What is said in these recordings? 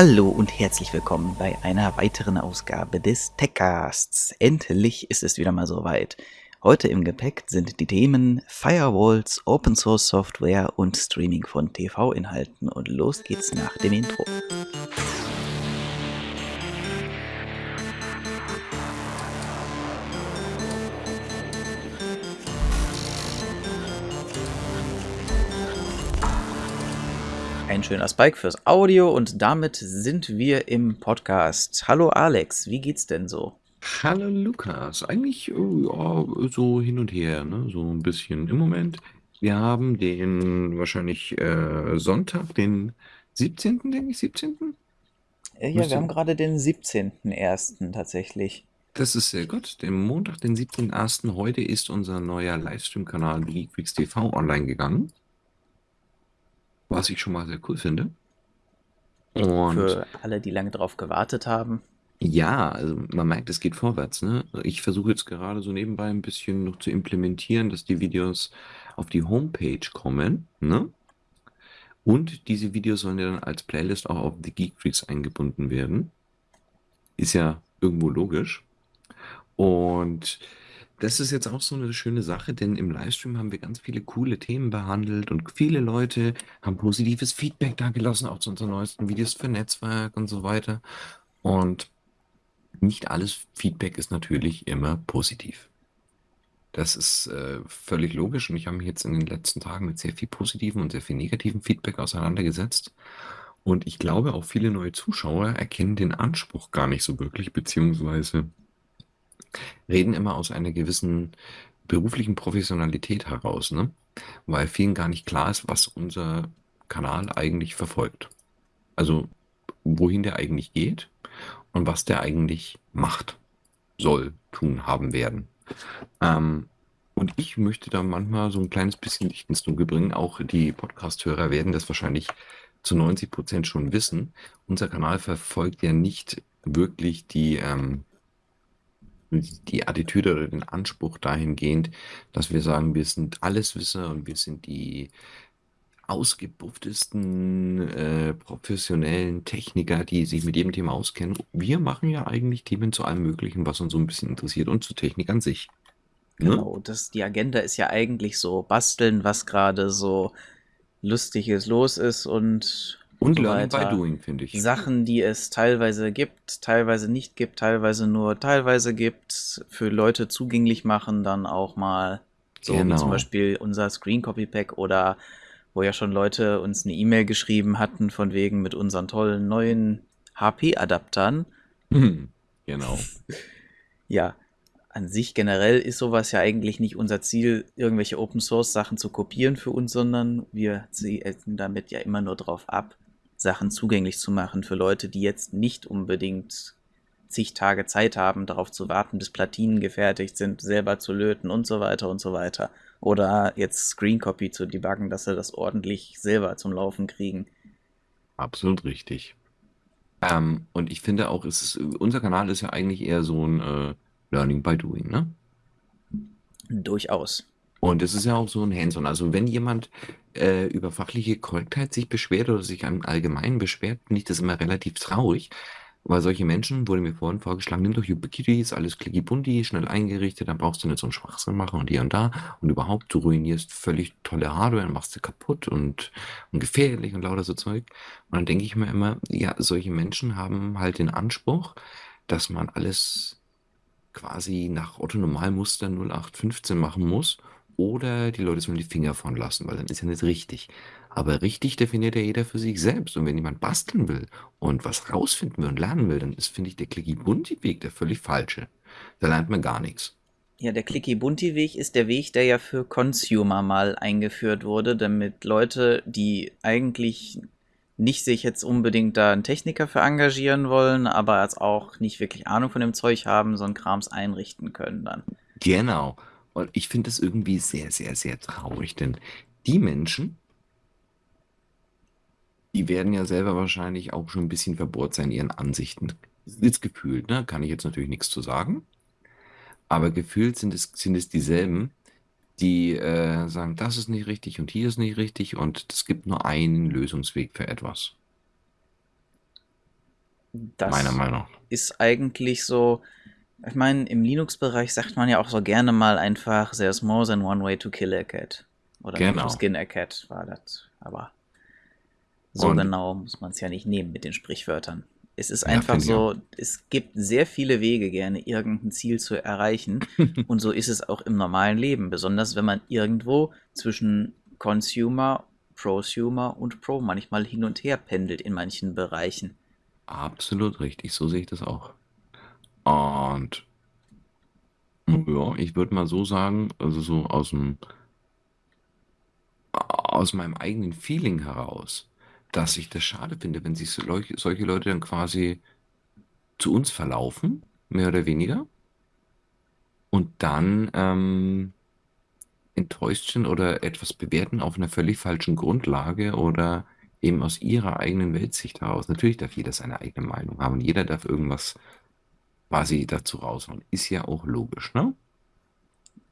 Hallo und herzlich willkommen bei einer weiteren Ausgabe des Techcasts. Endlich ist es wieder mal soweit. Heute im Gepäck sind die Themen Firewalls, Open Source Software und Streaming von TV-Inhalten. Und los geht's nach dem Intro. Ein schöner Spike fürs Audio und damit sind wir im Podcast. Hallo Alex, wie geht's denn so? Hallo Lukas, eigentlich oh, ja, so hin und her, ne? so ein bisschen im Moment. Wir haben den wahrscheinlich äh, Sonntag, den 17., denke ich, 17. Äh, ja, wir Müsste, haben gerade den 17.01. tatsächlich. das ist sehr gut. Den Montag, den 17.01. Heute ist unser neuer Livestream-Kanal Geekfreaks TV online gegangen, was ich schon mal sehr cool finde. Und Für alle, die lange drauf gewartet haben. Ja, also man merkt, es geht vorwärts, ne? Ich versuche jetzt gerade so nebenbei ein bisschen noch zu implementieren, dass die Videos auf die Homepage kommen, ne? Und diese Videos sollen ja dann als Playlist auch auf die Geek Freaks eingebunden werden. Ist ja irgendwo logisch. Und das ist jetzt auch so eine schöne Sache, denn im Livestream haben wir ganz viele coole Themen behandelt und viele Leute haben positives Feedback da gelassen, auch zu unseren neuesten Videos für Netzwerk und so weiter. Und nicht alles Feedback ist natürlich immer positiv. Das ist äh, völlig logisch und ich habe mich jetzt in den letzten Tagen mit sehr viel positivem und sehr viel negativem Feedback auseinandergesetzt. Und ich glaube, auch viele neue Zuschauer erkennen den Anspruch gar nicht so wirklich, beziehungsweise reden immer aus einer gewissen beruflichen Professionalität heraus, ne? Weil vielen gar nicht klar ist, was unser Kanal eigentlich verfolgt. Also wohin der eigentlich geht und was der eigentlich macht, soll, tun, haben werden. Ähm, und ich möchte da manchmal so ein kleines bisschen Licht ins Dunkel bringen. Auch die Podcast-Hörer werden das wahrscheinlich zu 90 Prozent schon wissen. Unser Kanal verfolgt ja nicht wirklich die, ähm, die Attitüde oder den Anspruch dahingehend, dass wir sagen, wir sind Alleswisser und wir sind die ausgebufftesten äh, professionellen Techniker, die sich mit jedem Thema auskennen. Wir machen ja eigentlich Themen zu allem Möglichen, was uns so ein bisschen interessiert und zu Technik an sich. Ne? Genau, das, die Agenda ist ja eigentlich so basteln, was gerade so Lustiges los ist und Und so Learning by weiter. Doing, finde ich. Sachen, die es teilweise gibt, teilweise nicht gibt, teilweise nur teilweise gibt, für Leute zugänglich machen, dann auch mal so wie zum Genau. Beispiel unser Screen Copy Pack oder wo ja schon Leute uns eine E-Mail geschrieben hatten von wegen mit unseren tollen neuen HP-Adaptern. Hm, genau. Ja, an sich generell ist sowas ja eigentlich nicht unser Ziel, irgendwelche Open Source Sachen zu kopieren für uns, sondern wir zielen damit ja immer nur drauf ab, Sachen zugänglich zu machen für Leute, die jetzt nicht unbedingt zig Tage Zeit haben, darauf zu warten, bis Platinen gefertigt sind, selber zu löten und so weiter und so weiter. Oder jetzt Screen Copy zu debuggen, dass sie das ordentlich selber zum Laufen kriegen. Absolut richtig. Ähm, und ich finde auch, es ist, unser Kanal ist ja eigentlich eher so ein äh, Learning by Doing, ne? Durchaus. Und es ist ja auch so ein Hands-on. Also wenn jemand äh, über fachliche Korrektheit sich beschwert oder sich im Allgemeinen beschwert, finde ich das immer relativ traurig, weil solche Menschen, wurde mir vorhin vorgeschlagen, nimm doch Ubiquiti, ist alles klicky-bunti, schnell eingerichtet, dann brauchst du nicht so einen Schwachsinn machen und hier und da. Und überhaupt, du ruinierst völlig tolle Hardware und machst sie kaputt und, und gefährlich und lauter so Zeug. Und dann denke ich mir immer, ja, solche Menschen haben halt den Anspruch, dass man alles quasi nach Otto-Normalmuster 0815 machen muss oder die Leute sollen die Finger von lassen, weil dann ist ja nicht richtig. Aber richtig definiert ja jeder für sich selbst. Und wenn jemand basteln will und was rausfinden will und lernen will, dann ist, finde ich, der Clicky-Bunti-Weg der völlig falsche. Da lernt man gar nichts. Ja, der Clicky-Bunti-Weg ist der Weg, der ja für Consumer mal eingeführt wurde, damit Leute, die eigentlich nicht sich jetzt unbedingt da einen Techniker für engagieren wollen, aber jetzt auch nicht wirklich Ahnung von dem Zeug haben, so einen Krams einrichten können dann. Genau. Und ich finde das irgendwie sehr, sehr, sehr traurig, denn die Menschen, die werden ja selber wahrscheinlich auch schon ein bisschen verbohrt sein in ihren Ansichten. Ist gefühlt, ne? Kann ich jetzt natürlich nichts zu sagen. Aber gefühlt sind es, sind es dieselben, die äh, sagen, das ist nicht richtig und hier ist nicht richtig und es gibt nur einen Lösungsweg für etwas. Meiner Das Meinung nach. ist eigentlich so, ich meine, im Linux-Bereich sagt man ja auch so gerne mal einfach, there's more than one way to kill a cat. Oder to Genau. skin a cat war das. Aber so Und genau muss man es ja nicht nehmen mit den Sprichwörtern. Es ist ja, einfach auch. so, es gibt sehr viele Wege, gerne irgendein Ziel zu erreichen. Und so ist es auch im normalen Leben, besonders wenn man irgendwo zwischen Consumer, Prosumer und Pro manchmal hin und her pendelt in manchen Bereichen. Absolut richtig, so sehe ich das auch. Und ja, ich würde mal so sagen, also so aus dem, aus meinem eigenen Feeling heraus, dass ich das schade finde, wenn sich solche Leute dann quasi zu uns verlaufen, mehr oder weniger, und dann ähm, enttäuscht sind oder etwas bewerten auf einer völlig falschen Grundlage oder eben aus ihrer eigenen Weltsicht heraus. Natürlich darf jeder seine eigene Meinung haben und jeder darf irgendwas quasi dazu raushauen. Ist ja auch logisch, ne?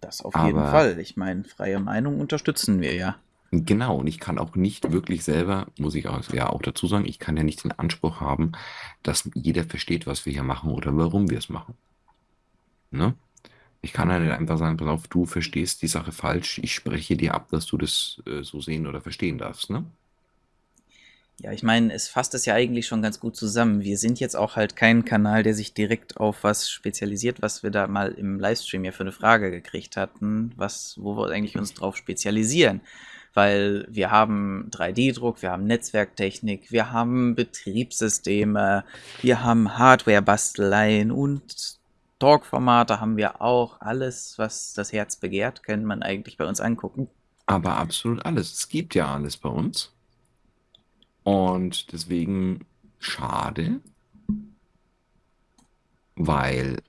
Das auf jeden Aber Fall. Ich meine, freie Meinung unterstützen wir ja. genau, und ich kann auch nicht wirklich selber, muss ich auch, ja auch dazu sagen, ich kann ja nicht den Anspruch haben, dass jeder versteht, was wir hier machen oder warum wir es machen. Ne? Ich kann ja nicht einfach sagen, pass auf, du verstehst die Sache falsch, ich spreche dir ab, dass du das äh, so sehen oder verstehen darfst, ne? Ja, ich meine, es fasst es ja eigentlich schon ganz gut zusammen. Wir sind jetzt auch halt kein Kanal, der sich direkt auf was spezialisiert, was wir da mal im Livestream ja für eine Frage gekriegt hatten, was, wo wir eigentlich uns drauf spezialisieren. Weil wir haben 3D-Druck, wir haben Netzwerktechnik, wir haben Betriebssysteme, wir haben Hardware-Basteleien und Talk-Formate haben wir auch. Alles, was das Herz begehrt, kann man eigentlich bei uns angucken. Aber absolut alles. Es gibt ja alles bei uns. Und deswegen schade, weil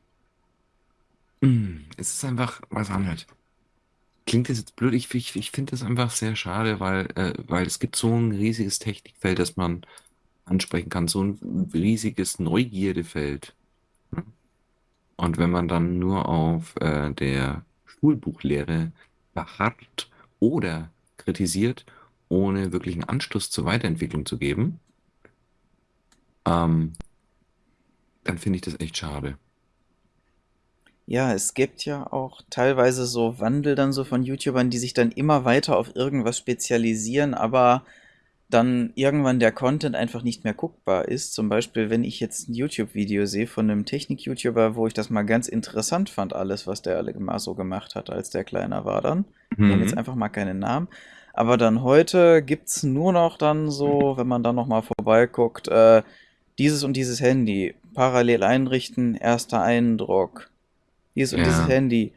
mm, es ist einfach was anderes. Klingt das jetzt blöd? Ich, ich, ich finde das einfach sehr schade, weil, äh, weil es gibt so ein riesiges Technikfeld, das man ansprechen kann, so ein riesiges Neugierdefeld. ne? Und wenn man dann nur auf äh, der Schulbuchlehre beharrt oder kritisiert, ohne wirklichen Anstoß zur Weiterentwicklung zu geben, ähm, dann finde ich das echt schade. Ja, es gibt ja auch teilweise so Wandel dann so von YouTubern, die sich dann immer weiter auf irgendwas spezialisieren, aber dann irgendwann der Content einfach nicht mehr guckbar ist. Zum Beispiel, wenn ich jetzt ein YouTube-Video sehe von einem Technik-YouTuber, wo ich das mal ganz interessant fand, alles, was der alle mal so gemacht hat, als der kleiner war dann. Ich nenne jetzt Mhm. einfach mal keinen Namen. Aber dann heute gibt's nur noch dann so, wenn man dann noch mal vorbeiguckt, äh, dieses und dieses Handy parallel einrichten, erster Eindruck. Dieses und dieses Ja, Handy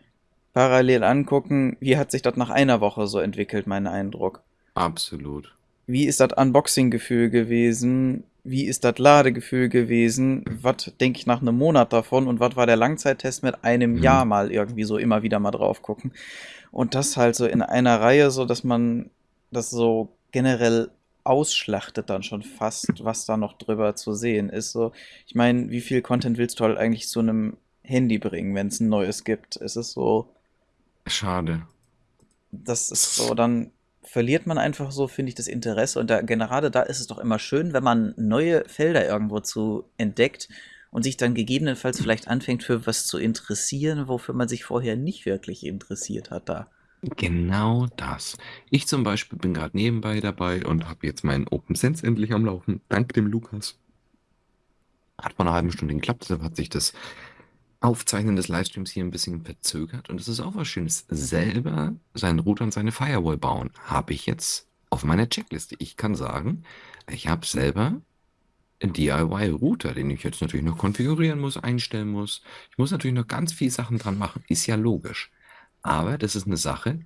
parallel angucken, wie hat sich das nach einer Woche so entwickelt, mein Eindruck. absolut. Wie ist das Unboxing-Gefühl gewesen? Wie ist das Ladegefühl gewesen? Was denke ich nach einem Monat davon? Und was war der Langzeittest mit einem Jahr Mhm. mal irgendwie so immer wieder mal drauf gucken? Und das halt so in einer Reihe, so dass man das so generell ausschlachtet dann schon fast, was da noch drüber zu sehen ist. So, ich meine, wie viel Content willst du halt eigentlich zu einem Handy bringen, wenn es ein neues gibt? Es ist so, Schade. das ist so, dann verliert man einfach so, finde ich, das Interesse. Und da, gerade da ist es doch immer schön, wenn man neue Felder irgendwo zu entdeckt und sich dann gegebenenfalls vielleicht anfängt, für was zu interessieren, wofür man sich vorher nicht wirklich interessiert hat da. Genau das. Ich zum Beispiel bin gerade nebenbei dabei und habe jetzt meinen OpenSense endlich am Laufen, dank dem Lukas. Hat vor einer halben Stunde geklappt, deshalb hat sich das Aufzeichnen des Livestreams hier ein bisschen verzögert. Und es ist auch was Schönes. Selber seinen Router und seine Firewall bauen, habe ich jetzt auf meiner Checkliste. Ich kann sagen, ich habe selber DIY-Router, den ich jetzt natürlich noch konfigurieren muss, einstellen muss. Ich muss natürlich noch ganz viele Sachen dran machen, ist ja logisch. Aber das ist eine Sache,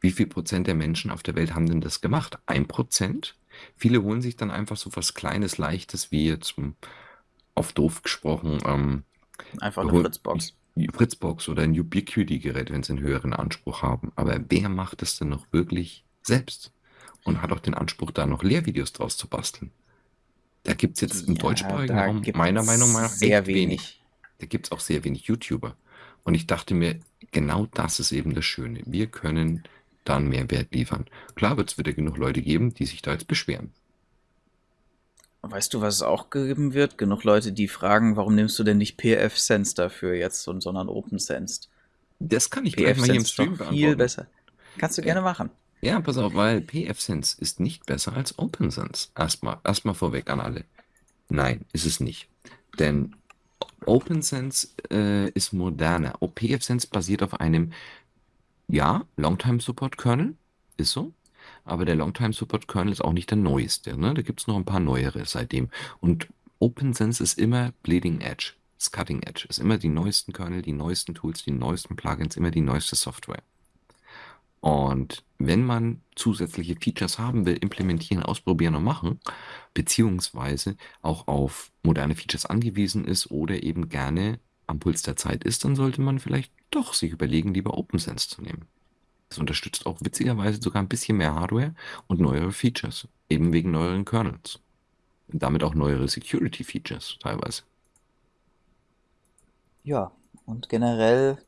wie viel Prozent der Menschen auf der Welt haben denn das gemacht? Ein Prozent? Viele holen sich dann einfach so was Kleines, Leichtes, wie jetzt hm, auf doof gesprochen, ähm, Einfach eine Fritzbox. Fritzbox oder ein Ubiquiti-Gerät, wenn sie einen höheren Anspruch haben. Aber wer macht es denn noch wirklich selbst? Und hat auch den Anspruch, da noch Lehrvideos draus zu basteln? Da gibt es jetzt im Ja, deutschsprachigen Raum meiner Meinung nach sehr wenig. wenig. Da gibt es auch sehr wenig YouTuber. Und ich dachte mir, genau das ist eben das Schöne. Wir können dann Mehrwert liefern. Klar wird es wieder genug Leute geben, die sich da jetzt beschweren. Weißt du, was es auch geben wird? Genug Leute, die fragen, warum nimmst du denn nicht PF-Sense dafür jetzt, sondern OpenSense? Das kann ich gleich mal hier im Stream viel besser. Kannst du Ja, gerne machen. Ja, pass auf, weil pfSense ist nicht besser als OpenSense. Erstmal, erstmal vorweg an alle. Nein, ist es nicht. Denn OpenSense äh, ist moderner. PfSense basiert auf einem, ja, Longtime Support Kernel, ist so. Aber der Longtime Support Kernel ist auch nicht der neueste. Ne? Da gibt es noch ein paar neuere seitdem. Und OpenSense ist immer Bleeding Edge, ist Cutting Edge, ist immer die neuesten Kernel, die neuesten Tools, die neuesten Plugins, immer die neueste Software. Und wenn man zusätzliche Features haben will, implementieren, ausprobieren und machen, beziehungsweise auch auf moderne Features angewiesen ist oder eben gerne am Puls der Zeit ist, dann sollte man vielleicht doch sich überlegen, lieber OpenSense zu nehmen. Das unterstützt auch witzigerweise sogar ein bisschen mehr Hardware und neuere Features, eben wegen neueren Kernels. Und damit auch neuere Security Features teilweise. Ja, und generell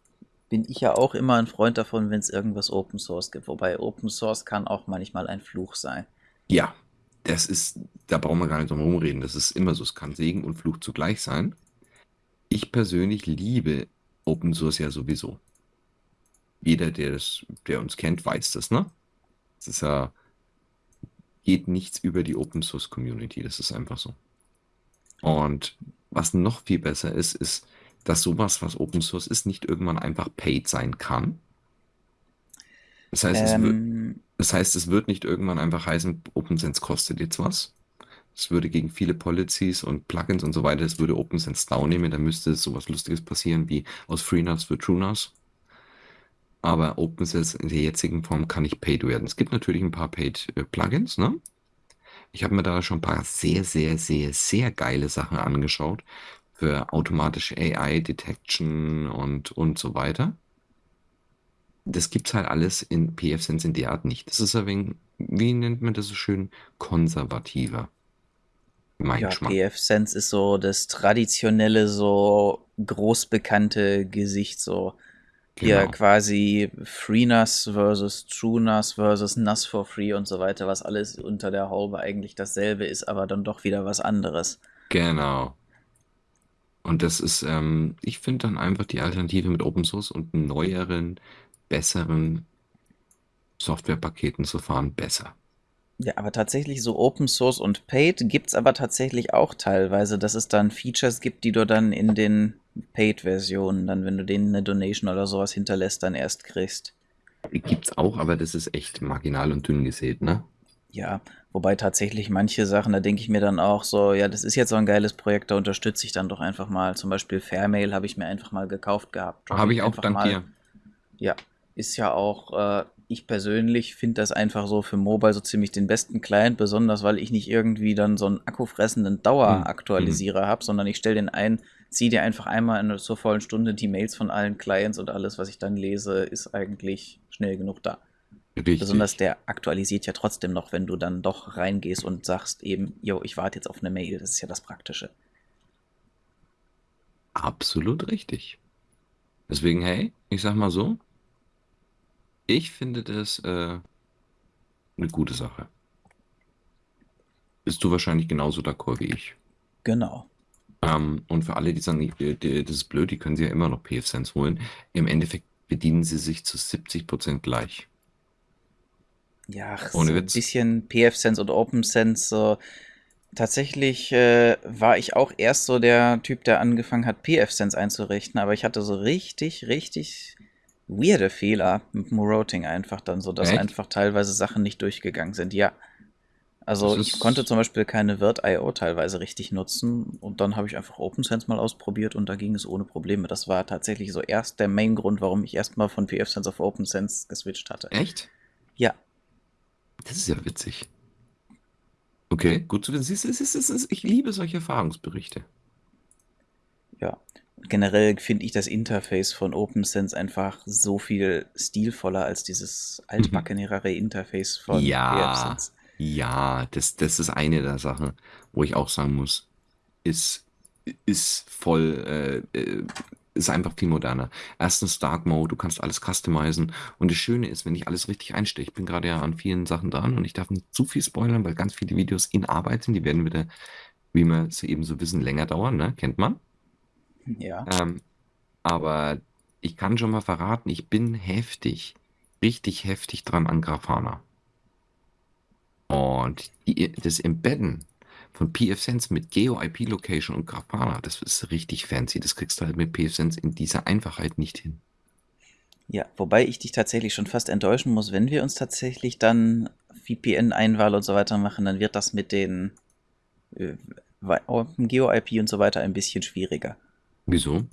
bin ich ja auch immer ein Freund davon, wenn es irgendwas Open Source gibt. Wobei Open Source kann auch manchmal ein Fluch sein. Ja, das ist, da brauchen wir gar nicht drum rumreden. Das ist immer so. Es kann Segen und Fluch zugleich sein. Ich persönlich liebe Open Source ja sowieso. Jeder, der das, der uns kennt, weiß das, ne? Es ist ja, geht nichts über die Open Source Community. Das ist einfach so. Und was noch viel besser ist, ist, dass sowas, was Open Source ist, nicht irgendwann einfach paid sein kann. Das heißt, es wird, Ähm, das heißt, es wird nicht irgendwann einfach heißen, OpenSense kostet jetzt was. Es würde gegen viele Policies und Plugins und so weiter, es würde OpenSense down nehmen, dann müsste sowas Lustiges passieren wie aus FreeNAS wird TrueNAS. Aber OpenSense in der jetzigen Form kann nicht paid werden. Es gibt natürlich ein paar paid äh, Plugins, ne? Ich habe mir da schon ein paar sehr, sehr, sehr, sehr geile Sachen angeschaut für automatische AI-Detection und, und so weiter. Das gibt's halt alles in pfSense in der Art nicht. Das ist ein wenig, wie nennt man das so schön, konservativer. Mein ja. PF-Sense ist so das traditionelle, so großbekannte Gesicht, so hier Genau. quasi FreeNAS versus TrueNAS versus NAS for Free und so weiter, was alles unter der Haube eigentlich dasselbe ist, aber dann doch wieder was anderes. Genau. Und das ist, ähm, ich finde dann einfach die Alternative mit Open Source und neueren, besseren Softwarepaketen zu fahren besser. Ja, aber tatsächlich so Open Source und Paid gibt's aber tatsächlich auch teilweise, dass es dann Features gibt, die du dann in den Paid-Versionen, dann wenn du denen eine Donation oder sowas hinterlässt, dann erst kriegst. Gibt's auch, aber das ist echt marginal und dünn gesät, ne? Ja, wobei tatsächlich manche Sachen, da denke ich mir dann auch so, ja, das ist jetzt so ein geiles Projekt, da unterstütze ich dann doch einfach mal. Zum Beispiel Fairmail habe ich mir einfach mal gekauft gehabt. Habe ich auch, dank mal. dir. Ja, ist ja auch, äh, ich persönlich finde das einfach so für Mobile so ziemlich den besten Client, besonders weil ich nicht irgendwie dann so einen akkufressenden. Daueraktualisierer habe, sondern ich stelle den ein, ziehe dir einfach einmal in zur vollen Stunde die Mails von allen Clients und alles, was ich dann lese, ist eigentlich schnell genug da. Besonders Richtig. der aktualisiert ja trotzdem noch, wenn du dann doch reingehst und sagst eben, yo, ich warte jetzt auf eine Mail. Das ist ja das Praktische. Absolut richtig. Deswegen, hey, ich sag mal so, ich finde das äh, eine gute Sache. Bist du wahrscheinlich genauso d'accord wie ich. Genau. Ähm, und für alle, die sagen, das ist blöd, die können sie ja immer noch PFSense holen. Im Endeffekt bedienen sie sich zu 70% gleich. Ja, ach, Ohne so ein Witz. bisschen PF-Sense und OpenSense. So. Tatsächlich äh, war ich auch erst so der Typ, der angefangen hat, PF-Sense einzurichten, aber ich hatte so richtig, richtig weirde Fehler mit dem Routing einfach dann so, dass Echt? einfach teilweise Sachen nicht durchgegangen sind. Ja. Also ich konnte zum Beispiel keine Virt.io teilweise richtig nutzen und dann habe ich einfach OpenSense mal ausprobiert und da ging es ohne Probleme. Das war tatsächlich so erst der Main-Grund, warum ich erstmal von PF-Sense auf OpenSense geswitcht hatte. Echt? Ja, Das ist ja witzig. Okay, gut zu wissen. Siehst du, es ist- es ist- Ich liebe solche Erfahrungsberichte. Ja, generell finde ich das Interface von OpenSense einfach so viel stilvoller als dieses altbackenere Interface von Ja, PFSense. ja, das, das ist eine der Sachen, wo ich auch sagen muss, ist, ist voll, äh, äh, ist einfach viel moderner. Erstens Dark Mode, du kannst alles customizen. Und das Schöne ist, wenn ich alles richtig einstelle, ich bin gerade ja an vielen Sachen dran und ich darf nicht zu viel spoilern, weil ganz viele Videos in Arbeit sind. Die werden wieder, wie wir es eben so wissen, länger dauern, ne? Kennt man. Ja. Ähm, aber ich kann schon mal verraten, ich bin heftig, richtig heftig dran an Grafana. Und die, das Embedden von pfSense mit Geo-IP-Location und Grafana, das ist richtig fancy. Das kriegst du halt mit pfSense in dieser Einfachheit nicht hin. Ja, wobei ich dich tatsächlich schon fast enttäuschen muss, wenn wir uns tatsächlich dann VPN-Einwahl und so weiter machen, dann wird das mit den äh, Geo-IP und so weiter ein bisschen schwieriger. Wieso?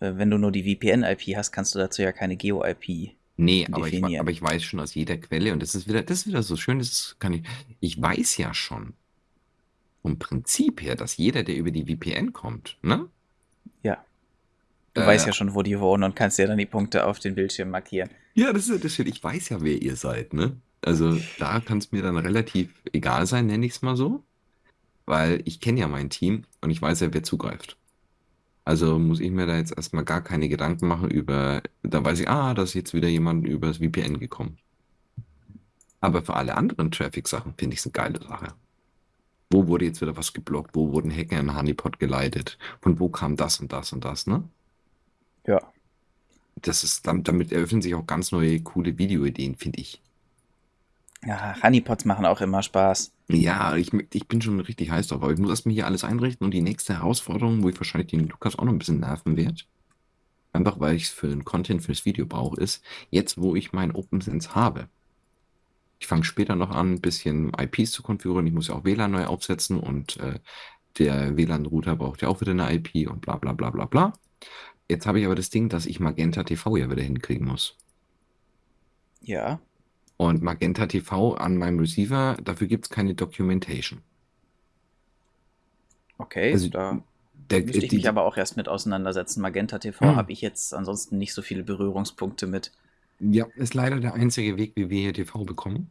Äh, wenn du nur die VPN-IP hast, kannst du dazu ja keine Geo-IP Nee, aber ich, aber ich weiß schon aus jeder Quelle und das ist wieder, das ist wieder so schön, das kann ich, ich weiß ja schon vom Prinzip her, dass jeder, der über die VPN kommt, ne? Ja. Du Äh, weißt ja schon, wo die wohnen und kannst dir dann die Punkte auf den Bildschirm markieren. Ja, das ist das schön. Ich weiß ja, wer ihr seid, ne? Also da kann es mir dann relativ egal sein, nenne ich es mal so, weil ich kenne ja mein Team und ich weiß ja, wer zugreift. Also muss ich mir da jetzt erstmal gar keine Gedanken machen über, da weiß ich, ah, da ist jetzt wieder jemand über das VPN gekommen. Aber für alle anderen Traffic-Sachen finde ich es eine geile Sache. Wo wurde jetzt wieder was geblockt? Wo wurden Hacker in Honeypot geleitet? Von wo kam das und das und das, ne? Ja. Das ist, damit, damit eröffnen sich auch ganz neue, coole Videoideen, finde ich. Ja, Honeypots machen auch immer Spaß. Ja, ich, ich bin schon richtig heiß drauf, aber ich muss erstmal hier alles einrichten und die nächste Herausforderung, wo ich wahrscheinlich den Lukas auch noch ein bisschen nerven werde, einfach weil ich es für den Content fürs Video brauche, ist, jetzt wo ich mein OpenSense habe. Ich fange später noch an, ein bisschen IPs zu konfigurieren. Ich muss ja auch WLAN neu aufsetzen und äh, der WLAN-Router braucht ja auch wieder eine IP und bla bla bla bla bla. Jetzt habe ich aber das Ding, dass ich Magenta TV ja wieder hinkriegen muss. Ja. Und Magenta TV an meinem Receiver, dafür gibt es keine Documentation. Okay, Also da der, müsste ich die, mich aber auch erst mit auseinandersetzen. Magenta TV Hm. habe ich jetzt ansonsten nicht so viele Berührungspunkte mit. Ja, ist leider der einzige Weg, wie wir hier TV bekommen.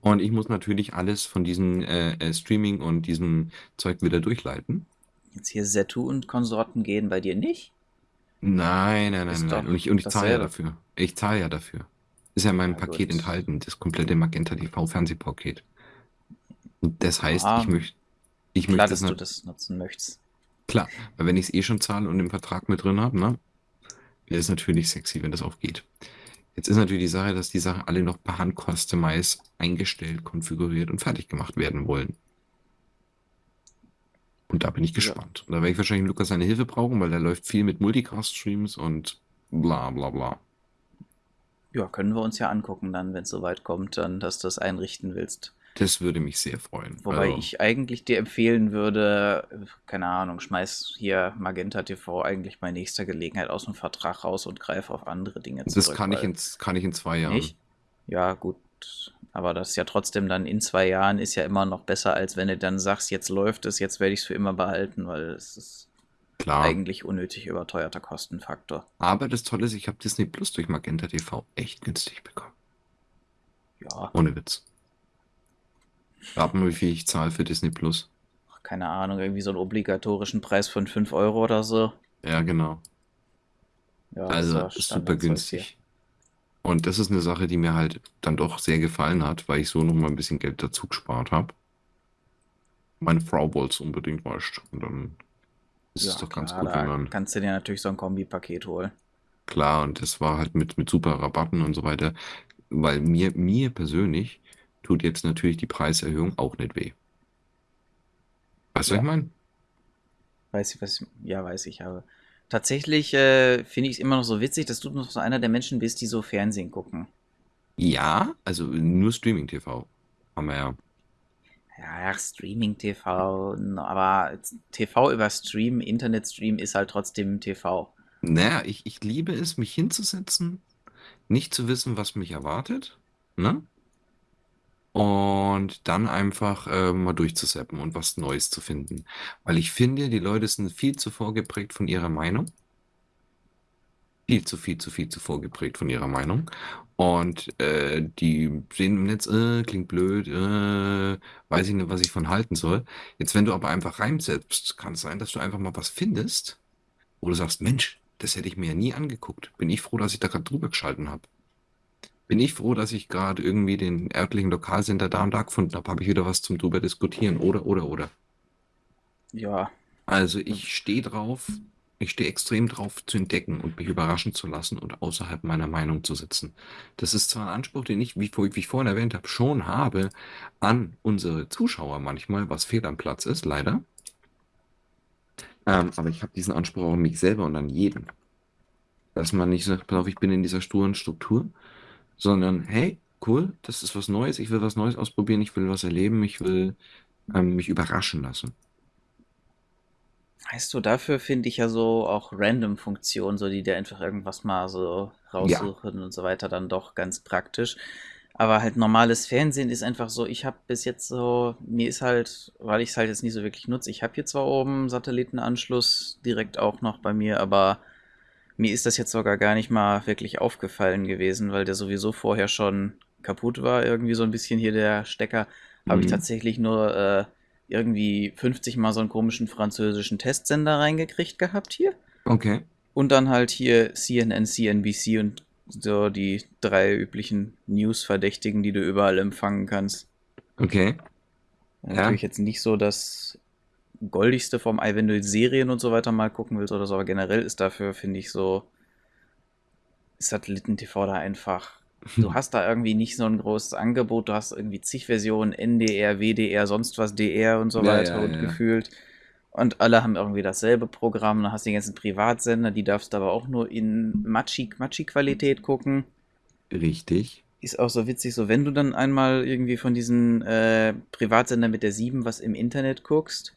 Und ich muss natürlich alles von diesem äh, äh, Streaming und diesem Zeug wieder durchleiten. Jetzt hier Setu und Konsorten gehen bei dir nicht? Nein, nein, nein, Ist nein. doch Und ich, und ich zahle ja dasselbe. dafür. Ich zahle ja dafür. Ist ja in meinem Ja, Paket gut. enthalten, das komplette Magenta TV Fernsehpaket. Und das heißt, Ah, ich möchte, ich Klar, möchte dass das du nat- das nutzen möchtest. Klar, weil wenn ich es eh schon zahle und im Vertrag mit drin habe, ne, wäre es natürlich sexy, wenn das aufgeht. Jetzt ist natürlich die Sache, dass die Sachen alle noch per Hand customize eingestellt, konfiguriert und fertig gemacht werden wollen. Und da bin ich Ja. gespannt. Und da werde ich wahrscheinlich Lukas seine Hilfe brauchen, weil der läuft viel mit Multicast-Streams und bla bla bla. Ja, können wir uns ja angucken dann, wenn es soweit kommt, dann, dass du das einrichten willst. Das würde mich sehr freuen. Wobei Also, ich eigentlich dir empfehlen würde, keine Ahnung, schmeiß hier Magenta TV eigentlich bei nächster Gelegenheit aus dem Vertrag raus und greif auf andere Dinge das zurück. kann ich, in, kann ich in zwei Jahren. Nicht? Ja, gut. Aber das ist ja trotzdem dann in zwei Jahren ist ja immer noch besser, als wenn du dann sagst, jetzt läuft es, jetzt werde ich es für immer behalten, weil es ist Klar. eigentlich unnötig überteuerter Kostenfaktor. Aber das Tolle ist, ich habe Disney Plus durch Magenta TV echt günstig bekommen. Ja, Ohne Witz. Rat mal, wie viel ich zahle für Disney Plus. keine Ahnung, irgendwie so einen obligatorischen Preis von 5 Euro oder so. Ja, genau. Ja, Also super günstig. Und das ist eine Sache, die mir halt dann doch sehr gefallen hat, weil ich so noch mal ein bisschen Geld dazu gespart habe. Meine Frau wollte es unbedingt, du. Und dann ist es Ja, doch ganz klar, gut, wenn man. kannst du dir natürlich so ein Kombipaket holen. Klar, und das war halt mit, mit super Rabatten und so weiter. Weil mir, mir persönlich tut jetzt natürlich die Preiserhöhung auch nicht weh. Weißt du, was Ja. ich meine? Weiß ich, was ich, ja, weiß ich, aber tatsächlich äh, finde ich es immer noch so witzig, dass du noch so einer der Menschen bist, die so Fernsehen gucken. Ja, also nur Streaming-TV. Haben wir ja. Ja, Streaming TV, aber TV über Stream, Internetstream ist halt trotzdem TV. Naja, ich, ich liebe es, mich hinzusetzen, nicht zu wissen, was mich erwartet, ne? Und dann einfach äh, mal durchzuseppen und was Neues zu finden. Weil ich finde, die Leute sind viel zu vorgeprägt von ihrer Meinung. Viel zu, viel zu, viel zu vorgeprägt von ihrer Meinung. Und äh, die sehen im Netz, äh, klingt blöd, äh, weiß ich nicht, was ich von halten soll. Jetzt, wenn du aber einfach reinsetzt, kann es sein, dass du einfach mal was findest, wo du sagst, Mensch, das hätte ich mir ja nie angeguckt. Bin ich froh, dass ich da gerade drüber geschalten habe. Bin ich froh, dass ich gerade irgendwie den örtlichen Lokalsender da und da gefunden habe. Habe ich wieder was zum drüber diskutieren. Oder, oder, oder. Ja, Also ich stehe drauf, ich stehe extrem drauf zu entdecken und mich überraschen zu lassen und außerhalb meiner Meinung zu sitzen. Das ist zwar ein Anspruch, den ich, wie, wie ich vorhin erwähnt habe, schon habe an unsere Zuschauer manchmal, was fehl am Platz ist, leider. Ähm, aber ich habe diesen Anspruch auch an mich selber und an jeden. Dass man nicht sagt, pass auf, ich bin in dieser sturen Struktur, sondern hey, cool, das ist was Neues, ich will was Neues ausprobieren, ich will was erleben, ich will ähm, mich überraschen lassen. weißt du, dafür finde ich ja so auch Random-Funktionen, so die dir einfach irgendwas mal so Ja. raussuchen und so weiter, dann doch ganz praktisch. Aber halt normales Fernsehen ist einfach so, ich habe bis jetzt so, mir ist halt, weil ich es halt jetzt nicht so wirklich nutze, ich habe hier zwar oben Satellitenanschluss direkt auch noch bei mir, aber mir ist das jetzt sogar gar nicht mal wirklich aufgefallen gewesen, weil der sowieso vorher schon kaputt war, irgendwie so ein bisschen hier der Stecker. Habe ich Mhm. tatsächlich nur äh, irgendwie 50 mal so einen komischen französischen Testsender reingekriegt gehabt hier. Okay. Und dann halt hier CNN, CNBC und so die drei üblichen News-Verdächtigen, die du überall empfangen kannst. Okay. Ja. Natürlich jetzt nicht so das goldigste vom Ei, wenn du Serien und so weiter mal gucken willst oder so, aber generell ist dafür, finde ich, so Satelliten-TV da einfach. Du hast da irgendwie nicht so ein großes Angebot, du hast irgendwie zig Versionen, NDR, WDR, sonst was, DR und so Ja, weiter ja, und ja. gefühlt. Und alle haben irgendwie dasselbe Programm. Dann hast du die ganzen Privatsender, die darfst du aber auch nur in Matschi-Qualität gucken. Richtig. Ist auch so witzig, so wenn du dann einmal irgendwie von diesen äh, Privatsender mit der 7 was im Internet guckst,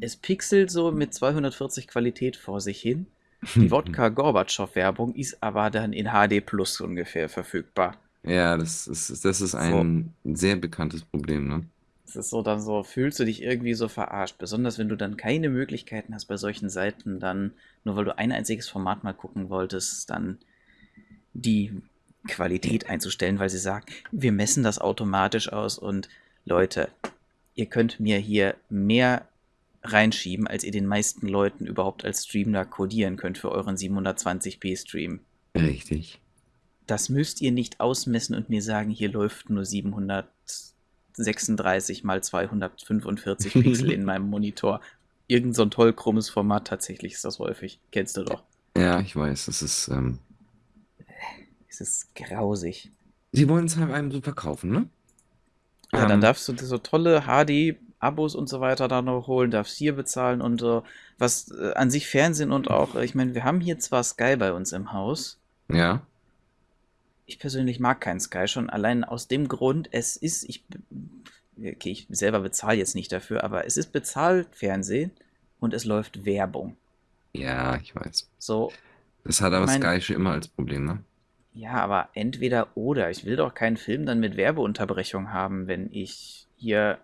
es pixelt so mit 240 Qualität vor sich hin. Die Wodka Gorbatschow Werbung ist aber dann in HD Plus ungefähr verfügbar. Ja, das ist, das ist ein sehr bekanntes Problem, ne? Es ist so dann so, fühlst du dich irgendwie so verarscht. Besonders wenn du dann keine Möglichkeiten hast bei solchen Seiten, dann, nur weil du ein einziges Format mal gucken wolltest, dann die Qualität einzustellen, weil sie sagt, wir messen das automatisch aus und Leute, ihr könnt mir hier mehr reinschieben, als ihr den meisten Leuten überhaupt als Stream da codieren könnt für euren 720p Stream. Richtig. Das müsst ihr nicht ausmessen und mir sagen, hier läuft nur 736 mal 245 Pixel in meinem Monitor. Irgend so ein toll krummes Format, tatsächlich ist das häufig. Kennst du doch. Ja, ich weiß, das ist, ähm, Es ist grausig. sie wollen es halt einem so verkaufen, ne? Ja, dann Ähm, darfst du so tolle HD-Abos und so weiter da noch holen, darfst hier bezahlen und äh, was äh, an sich Fernsehen und auch, äh, ich meine, wir haben hier zwar Sky bei uns im Haus. Ja, Ich persönlich mag keinen Sky schon allein aus dem Grund, es ist, ich, okay, ich selber bezahle jetzt nicht dafür, aber es ist bezahlt Fernsehen und es läuft Werbung. ja, ich weiß. So, Das hat aber mein- Sky schon immer als Problem, ne? ja, aber entweder oder. Ich will doch keinen Film dann mit Werbeunterbrechung haben, wenn ich hier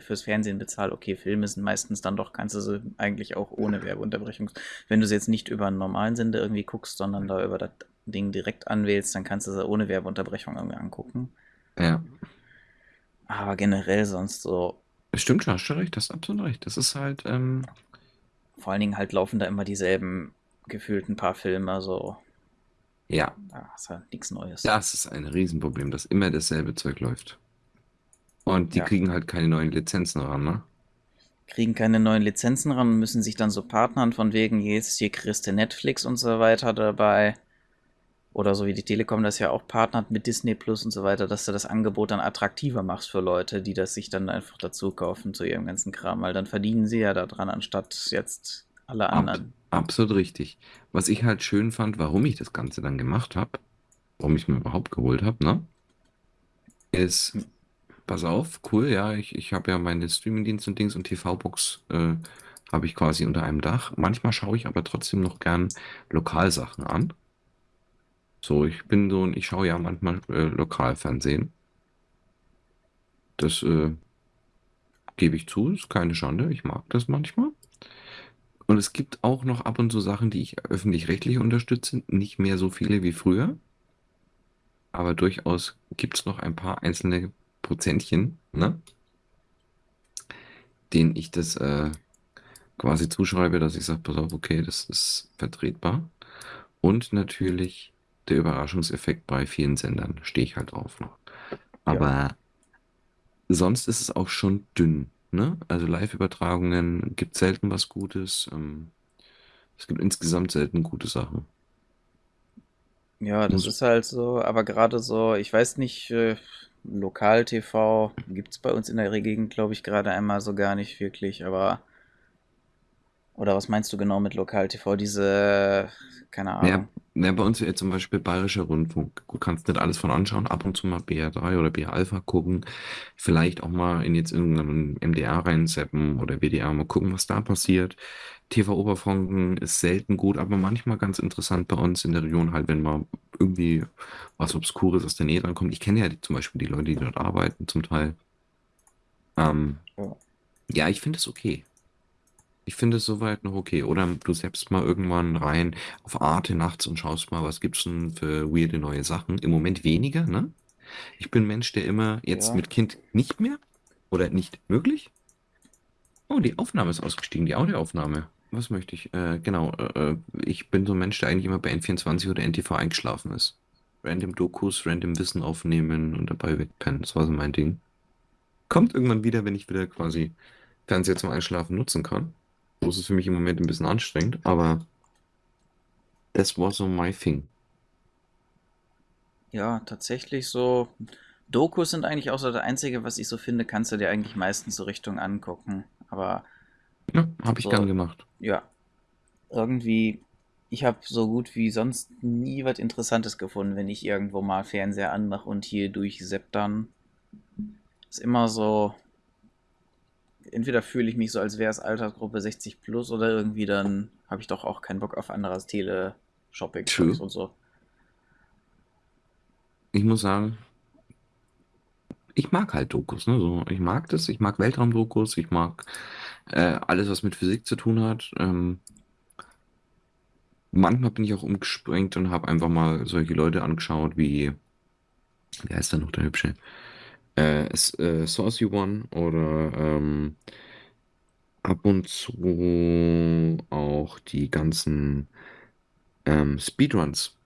fürs Fernsehen bezahle. Okay, Filme sind meistens dann doch, kannst du sie eigentlich auch ohne Werbeunterbrechung. Wenn du sie jetzt nicht über einen normalen Sender irgendwie guckst, sondern da über das Ding direkt anwählst, dann kannst du sie ohne Werbeunterbrechung irgendwie angucken. Ja. Aber generell sonst so, stimmt schon, hast recht, hast absolut recht. Das ist halt, ähm, vor allen Dingen halt laufen da immer dieselben gefühlten paar Filme, so, ja, da ist halt nichts Neues. das ist ein Riesenproblem, dass immer dasselbe Zeug läuft. Und die Ja. kriegen halt keine neuen Lizenzen ran, ne? kriegen keine neuen Lizenzen ran und müssen sich dann so partnern von wegen, jetzt hier kriegst du Netflix und so weiter dabei. Oder so wie die Telekom das ja auch partnert mit Disney Plus und so weiter, dass du das Angebot dann attraktiver machst für Leute, die das sich dann einfach dazu kaufen zu ihrem ganzen Kram, weil dann verdienen sie ja daran, anstatt jetzt alle Ab, anderen. absolut richtig. Was ich halt schön fand, warum ich das Ganze dann gemacht habe, warum ich es mir überhaupt geholt habe, ne? Ist, pass auf, cool, ja, ich, ich habe ja meine Streamingdienste und Dings und TV-Box äh, habe ich quasi unter einem Dach. Manchmal schaue ich aber trotzdem noch gern Lokalsachen an. So, ich bin so ein, ich schaue ja manchmal äh, Lokalfernsehen. Das äh, gebe ich zu, ist keine Schande, ich mag das manchmal. Und es gibt auch noch ab und zu Sachen, die ich öffentlich-rechtlich unterstütze, nicht mehr so viele wie früher, aber durchaus gibt es noch ein paar einzelne Prozentchen, ne? denen ich das äh, quasi zuschreibe, dass ich sage, pass auf, okay, das ist vertretbar. Und natürlich der Überraschungseffekt bei vielen Sendern stehe ich halt drauf noch. Ja, Aber sonst ist es auch schon dünn, ne? Also Live-Übertragungen gibt selten was Gutes. Ähm, es gibt insgesamt selten gute Sachen. ja, das ist halt so, aber gerade so, ich weiß nicht, äh, Lokal-TV gibt es bei uns in der Gegend, glaube ich, gerade einmal so gar nicht wirklich, aber, oder was meinst du genau mit Lokal-TV? Diese, keine ja, Ahnung. ja, bei uns jetzt zum Beispiel Bayerischer Rundfunk. Du kannst nicht alles von anschauen, ab und zu mal BR3 oder BR Alpha gucken. Vielleicht auch mal in jetzt irgendeinen MDR reinseppen oder WDR mal gucken, was da passiert. TV Oberfranken ist selten gut, aber manchmal ganz interessant bei uns in der Region halt, wenn mal irgendwie was Obskures aus der Nähe drankommt. Ich kenne ja die, zum Beispiel die Leute, die dort arbeiten, zum Teil. Ähm, Ja. ja, ich finde es okay. Ich finde es soweit noch okay. Oder du selbst mal irgendwann rein auf Arte nachts und schaust mal, was gibt's denn für weirde neue Sachen. Im Moment weniger, ne? Ich bin Mensch, der immer jetzt Ja. mit Kind nicht mehr oder nicht möglich. Oh, die Aufnahme ist ausgestiegen, die Audioaufnahme. Was möchte ich? Äh, genau, äh, äh, ich bin so ein Mensch, der eigentlich immer bei N24 oder NTV eingeschlafen ist. Random Dokus, random Wissen aufnehmen und dabei wegpennen. Das war so mein Ding. Kommt irgendwann wieder, wenn ich wieder quasi Fernseher zum Einschlafen nutzen kann. So ist es für mich im Moment ein bisschen anstrengend, aber das war so my thing. Ja, tatsächlich so. Dokus sind eigentlich auch so das Einzige, was ich so finde, kannst du dir eigentlich meistens so Richtung angucken. Aber Ja, habe ich gern so, gemacht. ja, irgendwie, ich habe so gut wie sonst nie was Interessantes gefunden, wenn ich irgendwo mal Fernseher anmache und hier durchsepp dann. Ist immer so, entweder fühle ich mich so, als wäre es Altersgruppe 60 plus oder irgendwie dann habe ich doch auch keinen Bock auf anderes Tele-Shopping-Zeugs True. und so. Ich muss sagen, ich mag halt Dokus, ne? So, ich mag das, ich mag Weltraumdokus, ich mag äh, alles, was mit Physik zu tun hat. Ähm, manchmal bin ich auch umgesprengt und habe einfach mal solche Leute angeschaut wie, wer ist da noch der Hübsche? Äh, äh, Saucy One oder ähm, ab und zu auch die ganzen ähm, Speedruns.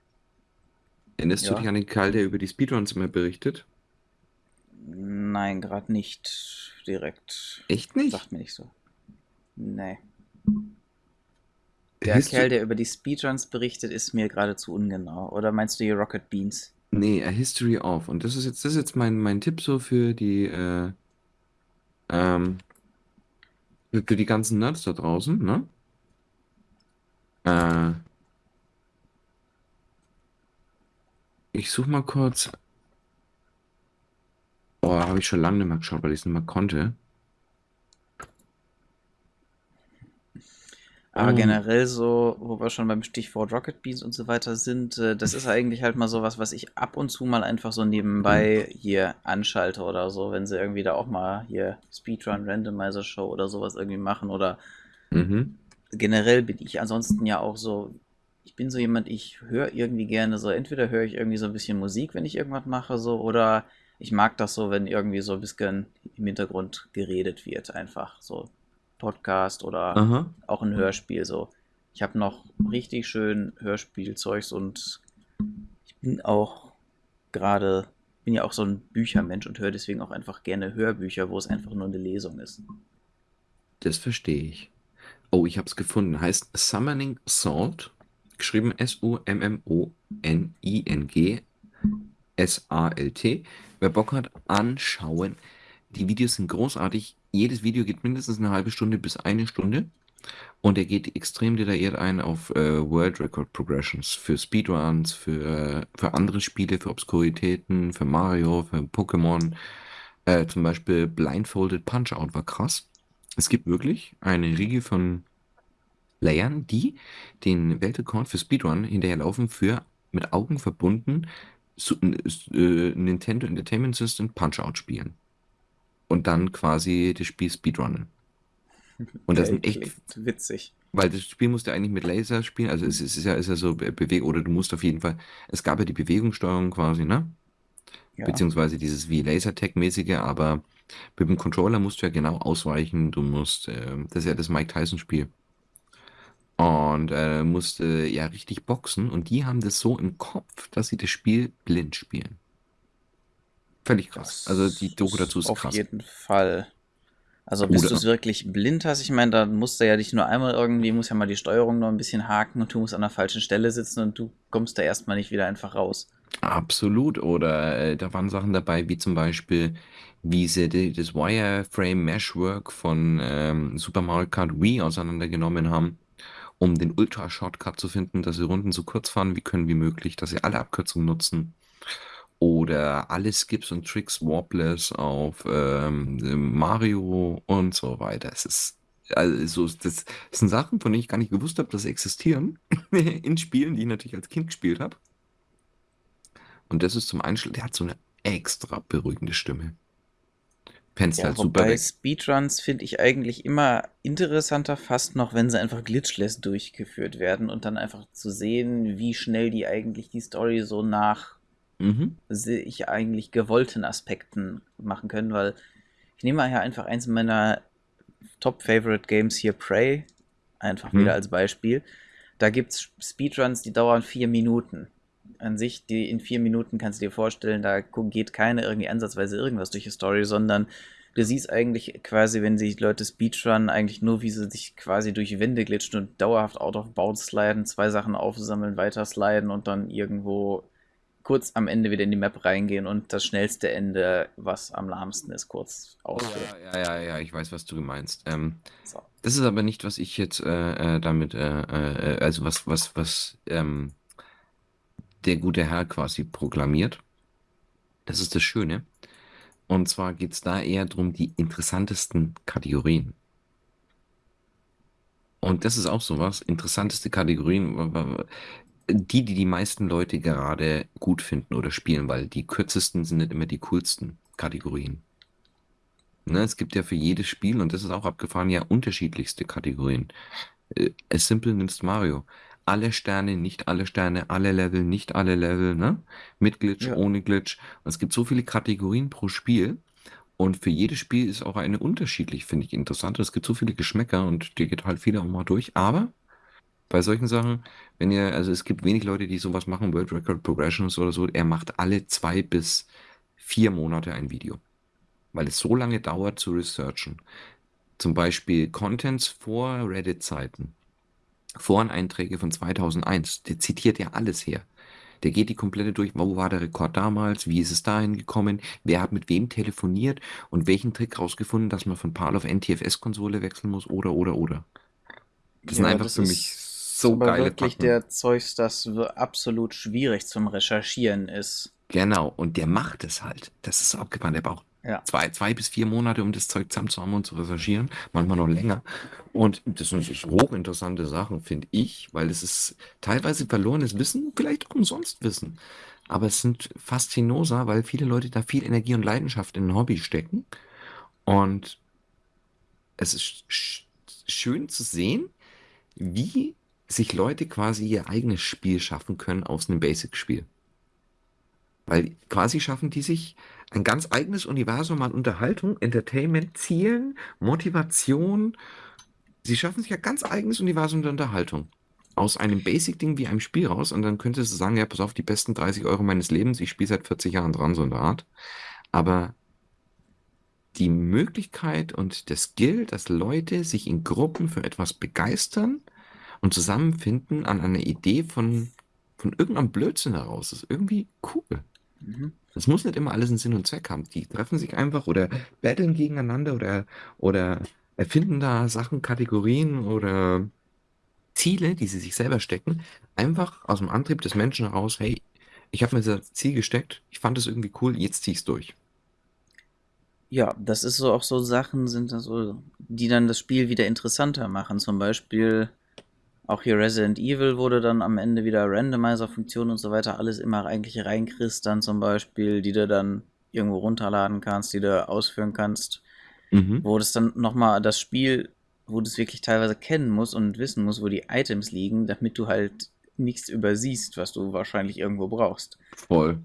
Erinnerst du dich Ja, an den Kerl, der über die Speedruns immer berichtet? Nein, gerade nicht direkt. Echt nicht? Sagt mir nicht so. Nee. Der Histo Kerl, der über die Speedruns berichtet, ist mir geradezu ungenau. Oder meinst du hier Rocket Beans? nee, A History of. Und das ist jetzt, das ist jetzt mein, mein Tipp so für die, äh, ähm, für für die ganzen Nerds da draußen, ne? Äh, ich suche mal kurz. Oh, habe ich schon lange nicht mehr geschaut, weil ich es nicht mehr konnte. Aber Oh, generell so, wo wir schon beim Stichwort Rocket Beans und so weiter sind, äh, das ist eigentlich halt mal sowas, was ich ab und zu mal einfach so mhm. nebenbei hier anschalte oder so, wenn sie irgendwie da auch mal hier Speedrun Randomizer Show oder sowas irgendwie machen oder Mhm. generell bin ich ansonsten ja auch so, ich bin so jemand, ich höre irgendwie gerne so, entweder höre ich irgendwie so ein bisschen Musik, wenn ich irgendwas mache, so, oder ich mag das so, wenn irgendwie so ein bisschen im Hintergrund geredet wird, einfach so Podcast oder Aha. auch ein Hörspiel, so. Ich habe noch richtig schön Hörspielzeugs und ich bin auch gerade, bin ja auch so ein Büchermensch und höre deswegen auch einfach gerne Hörbücher, wo es einfach nur eine Lesung ist. Das verstehe ich. Oh, ich habe es gefunden. Heißt Summoning Salt. Geschrieben S-U-M-M-O-N-I-N-G S-A-L-T. Wer Bock hat, anschauen. Die Videos sind großartig. Jedes Video geht mindestens eine halbe Stunde bis eine Stunde. Und er geht extrem detailliert ein auf äh, World Record Progressions für Speedruns, für, für andere Spiele, für Obskuritäten, für Mario, für Pokémon. Äh, zum Beispiel Blindfolded Punch-Out war krass. Es gibt wirklich eine Riege von Playern, die den Weltrekord für Speedrun hinterherlaufen für mit Augen verbunden Su- äh, Nintendo Entertainment System Punch-Out spielen und dann quasi das Spiel speedrunnen. Und das sind echt, witzig. weil das Spiel musst du eigentlich mit Laser spielen, also es ist, es ist ja, ist ja so Be- Bewegung, oder du musst auf jeden Fall, es gab ja die Bewegungssteuerung quasi, ne? Ja. beziehungsweise dieses wie Lasertag-mäßige, aber mit dem Controller musst du ja genau ausweichen. Du musst, äh, das ist ja das Mike Tyson-Spiel. Und äh, musst äh, ja richtig boxen. Und die haben das so im Kopf, dass sie das Spiel blind spielen. Völlig krass. Also die Das Doku dazu ist auf krass. jeden Fall. Also bis du es wirklich blind hast, ich meine, da musst du ja nicht nur einmal irgendwie, muss ja mal die Steuerung noch ein bisschen haken und du musst an der falschen Stelle sitzen und du kommst da erstmal nicht wieder einfach raus. Absolut. Oder äh, da waren Sachen dabei, wie zum Beispiel, wie sie die, das Wireframe Meshwork von ähm, Super Mario Kart Wii auseinandergenommen haben, um den Ultra-Shortcut zu finden, dass sie Runden so kurz fahren wie können wie möglich, dass sie alle Abkürzungen nutzen. Oder alle Skips und Tricks warpless auf ähm, Mario und so weiter. Es ist also das, das sind Sachen, von denen ich gar nicht gewusst habe, dass sie existieren in Spielen, die ich natürlich als Kind gespielt habe. Und das ist zum Einschlafen, der hat so eine extra beruhigende Stimme. Pennst Ja, halt super weg. Speedruns finde ich eigentlich immer interessanter, fast noch, wenn sie einfach glitchless durchgeführt werden und dann einfach zu sehen, wie schnell die eigentlich die Story so nach Mhm. sich eigentlich gewollten Aspekten machen können, weil ich nehme mal hier einfach eins meiner Top-Favorite-Games hier, Prey, einfach wieder Mhm. als Beispiel. Da gibt es Speedruns, die dauern vier Minuten. An sich, die in vier Minuten kannst du dir vorstellen, da geht keine irgendwie ansatzweise irgendwas durch die Story, sondern du siehst eigentlich quasi, wenn sich Leute Speedrun, eigentlich nur, wie sie sich quasi durch Wände glitschen und dauerhaft out of bounds sliden, zwei Sachen aufsammeln, weiter sliden und dann irgendwo kurz am Ende wieder in die Map reingehen und das schnellste Ende, was am lahmsten ist, kurz ausführen. ja, ja, ja, ja, ich weiß, was du meinst. Ähm, So. das ist aber nicht, was ich jetzt äh, äh, damit, äh, äh, also was, was, was ähm, der gute Herr quasi proklamiert. Das ist das Schöne. Und zwar geht es da eher darum, die interessantesten Kategorien. Und das ist auch sowas, interessanteste Kategorien, die, die die meisten Leute gerade gut finden oder spielen, weil die kürzesten sind nicht immer die coolsten Kategorien. Ne, es gibt ja für jedes Spiel, und das ist auch abgefahren, ja unterschiedlichste Kategorien. Äh, As simple nimmst Mario. Alle Sterne, nicht alle Sterne, alle Level, nicht alle Level, ne? Mit Glitch, Ja. ohne Glitch. Und es gibt so viele Kategorien pro Spiel. Und für jedes Spiel ist auch eine unterschiedlich, finde ich interessant. Es gibt so viele Geschmäcker und die geht halt viele auch mal durch. Aber bei solchen Sachen, wenn ihr, also es gibt wenig Leute, die sowas machen, World Record Progressions oder so, er macht alle zwei bis vier Monate ein Video. Weil es so lange dauert zu researchen. Zum Beispiel Contents vor Reddit-Zeiten. Foreneinträge von 2001. Der zitiert ja alles her. Der geht die komplette durch. Wo war der Rekord damals? Wie ist es dahin gekommen? Wer hat mit wem telefoniert? Und welchen Trick rausgefunden, dass man von PAL auf NTFS-Konsole wechseln muss? Oder, oder, oder. Das sind Ja, einfach das für mich so aber geile wirklich Packen. der Zeugs, das so absolut schwierig zum Recherchieren ist. Genau. Und der macht es halt. Das ist abgefahren. Der braucht Ja. zwei, zwei bis vier Monate, um das Zeug zusammenzuhaben und zu recherchieren. Manchmal noch länger. Und das sind hochinteressante Sachen, finde ich, weil es ist teilweise verlorenes Wissen, vielleicht auch umsonst Wissen. Aber es sind Faszinosa, weil viele Leute da viel Energie und Leidenschaft in ein Hobby stecken. Und es ist sch schön zu sehen, wie sich Leute quasi ihr eigenes Spiel schaffen können aus einem Basic-Spiel. Weil quasi schaffen die sich ein ganz eigenes Universum an Unterhaltung, Entertainment, Zielen, Motivation. Sie schaffen sich ein ganz eigenes Universum der Unterhaltung. Aus einem Basic-Ding wie einem Spiel raus und dann könntest du sagen, ja, pass auf, die besten 30 Euro meines Lebens, ich spiele seit 40 Jahren dran, so in der Art. Aber die Möglichkeit und der Skill, dass Leute sich in Gruppen für etwas begeistern und zusammenfinden an einer Idee von, von irgendeinem Blödsinn heraus, ist irgendwie cool. Mhm. Das muss nicht immer alles einen Sinn und Zweck haben. Die treffen sich einfach oder battlen gegeneinander oder, oder erfinden da Sachen, Kategorien oder Ziele, die sie sich selber stecken, einfach aus dem Antrieb des Menschen heraus, hey, ich habe mir das Ziel gesteckt, ich fand es irgendwie cool, jetzt zieh ich's durch. Ja, das ist so auch so Sachen sind das so, die dann das Spiel wieder interessanter machen. Zum Beispiel auch hier Resident Evil wurde dann am Ende wieder Randomizer-Funktion und so weiter alles immer eigentlich reinkriegst, dann zum Beispiel, die du dann irgendwo runterladen kannst, die du ausführen kannst, Mhm. wo das dann nochmal das Spiel, wo du es wirklich teilweise kennen musst und wissen musst, wo die Items liegen, damit du halt nichts übersiehst, was du wahrscheinlich irgendwo brauchst. Voll.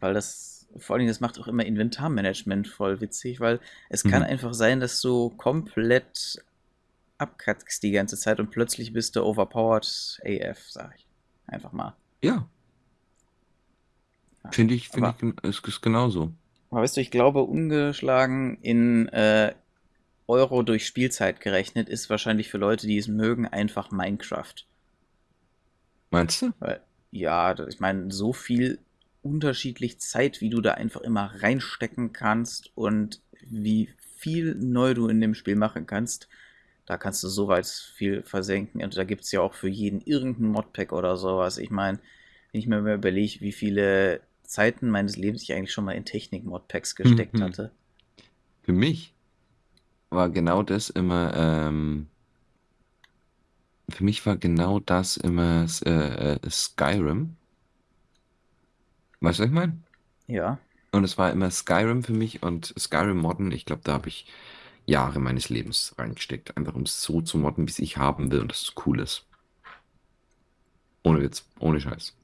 Weil das vor allen Dingen, das macht auch immer Inventarmanagement voll witzig, weil es kann Mhm. einfach sein, dass du komplett abkackst die ganze Zeit und plötzlich bist du overpowered AF, sag ich. Einfach mal. Ja, Ja. finde ich, finde ich, es ist genauso. aber weißt du, ich glaube, ungeschlagen in äh, Euro durch Spielzeit gerechnet ist wahrscheinlich für Leute, die es mögen, einfach Minecraft. Meinst du? Weil, ja, ich meine, so viel unterschiedlich Zeit, wie du da einfach immer reinstecken kannst und wie viel neu du in dem Spiel machen kannst, da kannst du so weit viel versenken. Und da gibt es ja auch für jeden irgendein Modpack oder sowas. Ich meine, wenn ich mir mal überlege, wie viele Zeiten meines Lebens ich eigentlich schon mal in Technik-Modpacks gesteckt Mhm. hatte. Für mich war genau das immer, ähm, für mich war genau das immer äh, äh, Skyrim. Weißt du, was ich meine? Ja, Und es war immer Skyrim für mich und Skyrim modden, ich glaube, da habe ich Jahre meines Lebens reingesteckt, einfach um es so zu modden, wie es ich haben will und das cool ist. Ohne Witz, ohne Scheiß.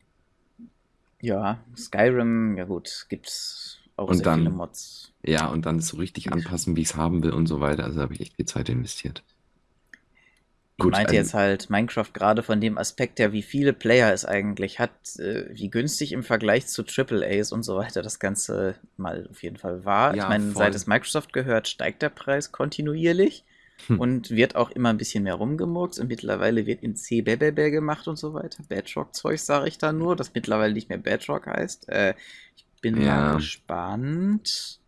ja, Skyrim, ja gut, gibt's auch Und sehr viele dann, Mods. ja, und dann so richtig anpassen, wie ich es haben will und so weiter. Also habe ich echt viel Zeit investiert. Ich Gut, meinte also, jetzt halt Minecraft gerade von dem Aspekt her, wie viele Player es eigentlich hat, äh, wie günstig im Vergleich zu AAAs und so weiter das Ganze mal auf jeden Fall war. Ich ja, meine, seit es. Microsoft gehört, steigt der Preis kontinuierlich Hm. und wird auch immer ein bisschen mehr rumgemurkst und mittlerweile wird in C Bebebe gemacht und so weiter. Bedrock-Zeug sage ich da nur, das mittlerweile nicht mehr Bedrock heißt. Äh, ich bin mal Ja, gespannt.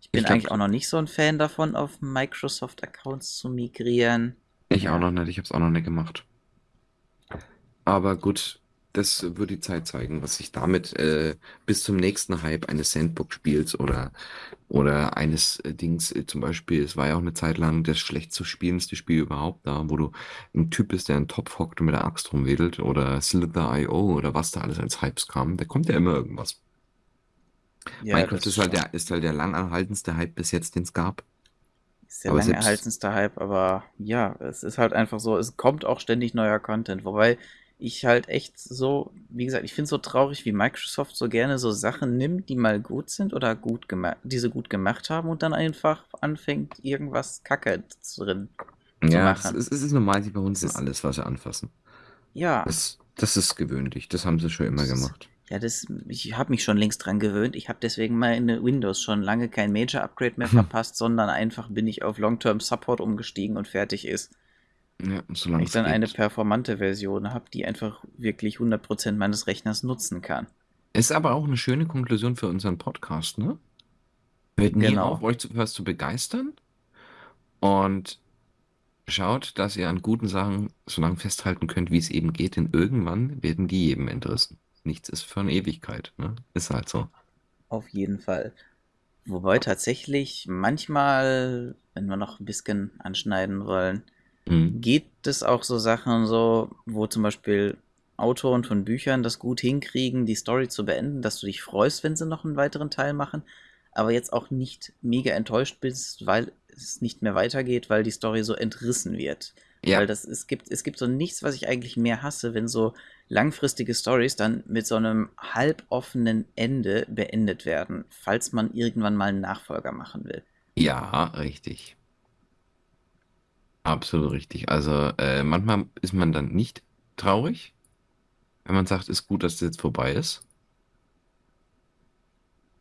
Ich ich bin eigentlich auch noch nicht so ein Fan davon, auf Microsoft-Accounts zu migrieren. Ich auch noch nicht, ich habe es auch noch nicht gemacht. Aber gut, das wird die Zeit zeigen, was sich damit äh, bis zum nächsten Hype eines Sandbox-Spiels oder, oder eines äh, Dings, äh, zum Beispiel, es war ja auch eine Zeit lang das schlecht zu spielenste Spiel überhaupt da, wo du ein Typ bist, der einen Topf hockt und mit der Axt rumwedelt oder Slither.io oder was da alles als Hypes kam. Da kommt ja immer irgendwas. Ja, Minecraft ist halt der, ist halt der langanhaltendste Hype bis jetzt, den es gab. Ist der Aber selbst, erhaltenste Hype, aber ja, es ist halt einfach so, es kommt auch ständig neuer Content. Wobei ich halt echt so, wie gesagt, ich finde es so traurig, wie Microsoft so gerne so Sachen nimmt, die mal gut sind oder gut gemacht, die sie gut gemacht haben und dann einfach anfängt, irgendwas Kacke drin zu ja, das machen. ist, es ist normal, sie Es verhunzen ist, alles, was sie anfassen. ja, Das, das ist gewöhnlich. Das haben sie schon immer es ist, gemacht. Ja, das, ich habe mich schon längst dran gewöhnt. Ich habe deswegen meine Windows schon lange kein Major-Upgrade mehr Hm. verpasst, sondern einfach bin ich auf Long-Term Support umgestiegen und fertig ist. Ja, Wenn solange ich dann eine geht. performante Version habe, die einfach wirklich 100% meines Rechners nutzen kann. Ist aber auch eine schöne Konklusion für unseren Podcast, ne? Hört nie auf, Genau. euch zu, was zu begeistern und schaut, dass ihr an guten Sachen so lange festhalten könnt, wie es eben geht, denn irgendwann werden die jedem entrissen. Nichts ist für eine Ewigkeit, ne? Ist halt so. Auf jeden Fall. Wobei tatsächlich manchmal, wenn wir noch ein bisschen anschneiden wollen, Mhm. geht es auch so Sachen so, wo zum Beispiel Autoren von Büchern das gut hinkriegen, die Story zu beenden, dass du dich freust, wenn sie noch einen weiteren Teil machen, aber jetzt auch nicht mega enttäuscht bist, weil es nicht mehr weitergeht, weil die Story so entrissen wird. Weil Ja, das, es gibt, es gibt so nichts, was ich eigentlich mehr hasse, wenn so langfristige Stories dann mit so einem halboffenen Ende beendet werden, falls man irgendwann mal einen Nachfolger machen will. ja, richtig. Absolut richtig. Also äh, manchmal ist man dann nicht traurig, wenn man sagt, ist gut, dass das jetzt vorbei ist.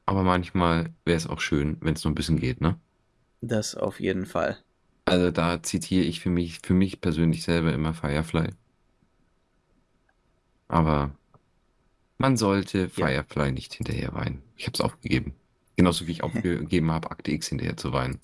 Aber manchmal wäre es auch schön, wenn es noch ein bisschen geht, ne? Das auf jeden Fall. Also da zitiere ich für mich, für mich persönlich selber immer Firefly. Aber man sollte Ja. Firefly nicht hinterher weinen. Ich habe es aufgegeben. Genauso wie ich aufgegeben habe, Akte X hinterher zu weinen.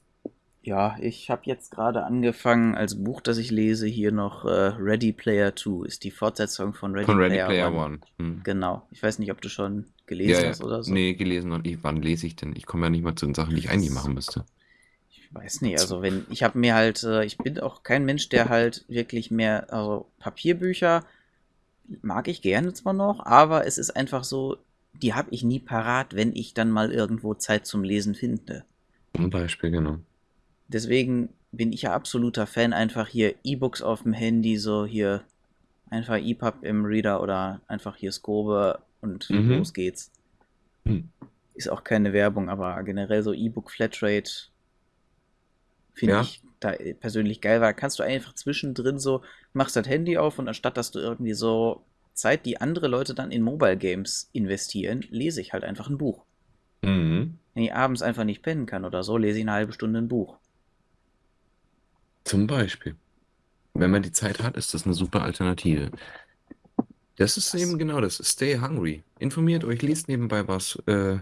Ja, ich habe jetzt gerade angefangen, als Buch, das ich lese, hier noch äh, Ready Player 2, ist die Fortsetzung von Ready Von Ready Player Player One. One. Hm. Genau. Ich weiß nicht, ob du schon Ja, gelesen ja. hast oder so. Nee, gelesen und ich, wann lese ich denn? Ich komme ja nicht mal zu den Sachen, die ich eigentlich machen müsste. Ich weiß nicht, also wenn, ich habe mir halt, äh, ich bin auch kein Mensch, der halt wirklich mehr, also Papierbücher mag ich gerne zwar noch, aber es ist einfach so, die habe ich nie parat, wenn ich dann mal irgendwo Zeit zum Lesen finde. Zum Beispiel, genau. Deswegen bin ich ja absoluter Fan, einfach hier E-Books auf dem Handy, so hier einfach EPUB im Reader oder einfach hier Scobe und Mhm. los geht's. Hm. Ist auch keine Werbung, aber generell so E-Book Flatrate finde Ja. ich da persönlich geil, weil kannst du einfach zwischendrin so, machst das Handy auf und anstatt dass du irgendwie so Zeit, die andere Leute dann in Mobile Games investieren, lese ich halt einfach ein Buch. Mhm. Wenn ich abends einfach nicht pennen kann oder so, lese ich eine halbe Stunde ein Buch. Zum Beispiel. Wenn man die Zeit hat, ist das eine super Alternative. Das ist Das- eben genau das. Stay hungry. Informiert euch, liest nebenbei was. Äh,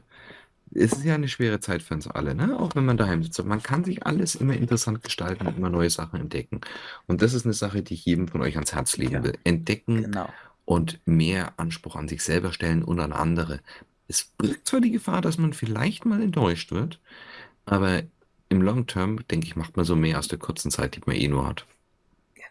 es ist ja eine schwere Zeit für uns alle, ne? Auch wenn man daheim sitzt. Und Man kann sich alles immer interessant gestalten und immer neue Sachen entdecken. Und das ist eine Sache, die ich jedem von euch ans Herz legen Ja. will. Entdecken Genau. und mehr Anspruch an sich selber stellen und an andere. Es birgt zwar die Gefahr, dass man vielleicht mal enttäuscht wird, aber im Long Term, denke ich, macht man so mehr aus der kurzen Zeit, die man eh nur hat.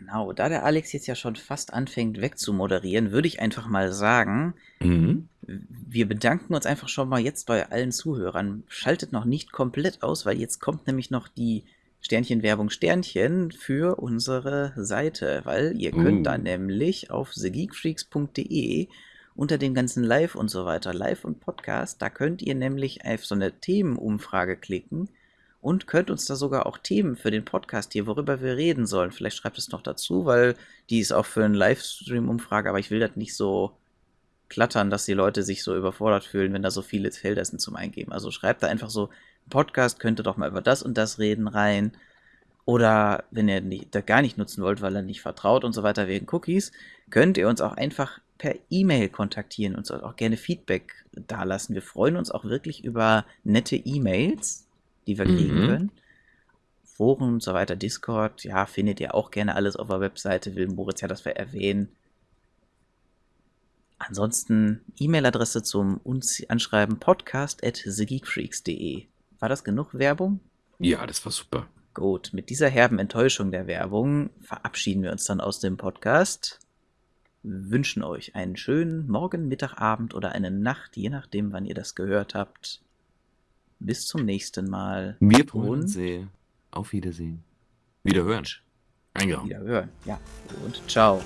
Genau, da der Alex jetzt ja schon fast anfängt wegzumoderieren, würde ich einfach mal sagen, Mhm. wir bedanken uns einfach schon mal jetzt bei allen Zuhörern. Schaltet noch nicht komplett aus, weil jetzt kommt nämlich noch die Sternchen-Werbung Sternchen für unsere Seite, weil ihr könnt Uh. da nämlich auf thegeekfreaks.de unter dem ganzen Live und so weiter, Live und Podcast, da könnt ihr nämlich auf so eine Themenumfrage klicken und könnt uns da sogar auch Themen für den Podcast hier, worüber wir reden sollen. Vielleicht schreibt es noch dazu, weil die ist auch für einen Livestream-Umfrage, aber ich will das nicht so klattern, dass die Leute sich so überfordert fühlen, wenn da so viele Felder sind zum Eingeben. Also schreibt da einfach so, Podcast könnte doch mal über das und das reden rein. Oder wenn ihr nicht, das gar nicht nutzen wollt, weil ihr nicht vertraut und so weiter wegen Cookies, könnt ihr uns auch einfach per E-Mail kontaktieren und auch gerne Feedback dalassen. Wir freuen uns auch wirklich über nette E-Mails, die wir kriegen Mhm. können. Foren und so weiter, Discord, ja, findet ihr auch gerne alles auf der Webseite. Will Moritz ja, dass wir erwähnen. Ansonsten E-Mail-Adresse zum uns anschreiben podcast at thegeekfreaks.de. War das genug Werbung? Ja, das war super. Gut, mit dieser herben Enttäuschung der Werbung verabschieden wir uns dann aus dem Podcast. Wünschen euch einen schönen Morgen, Mittag, Abend oder eine Nacht, je nachdem, wann ihr das gehört habt. Bis zum nächsten Mal. Wir Und- sehr. Auf Wiedersehen. Wiederhören. Eingehauen. Wieder hören. Ja. Und ciao.